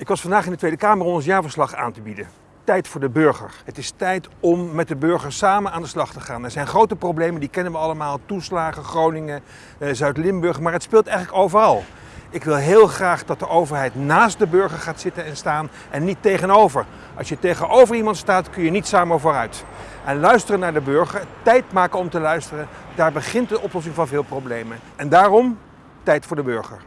Ik was vandaag in de Tweede Kamer om ons jaarverslag aan te bieden. Tijd voor de burger. Het is tijd om met de burger samen aan de slag te gaan. Er zijn grote problemen, die kennen we allemaal. Toeslagen, Groningen, eh, Zuid-Limburg, maar het speelt eigenlijk overal. Ik wil heel graag dat de overheid naast de burger gaat zitten en staan en niet tegenover. Als je tegenover iemand staat, kun je niet samen vooruit. En luisteren naar de burger, tijd maken om te luisteren, daar begint de oplossing van veel problemen. En daarom tijd voor de burger.